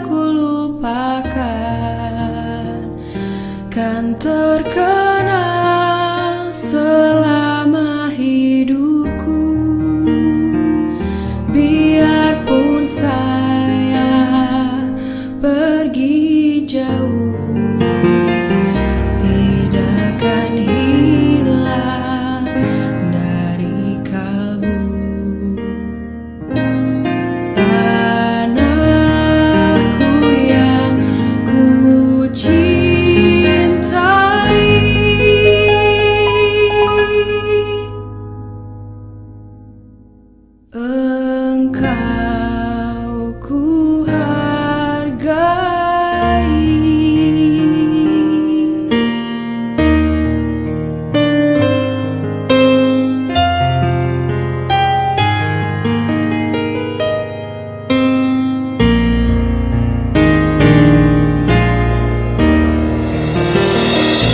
ku lupakan Kan terkenal selama hidupku. Biarpun saya pergi jauh. Engkau.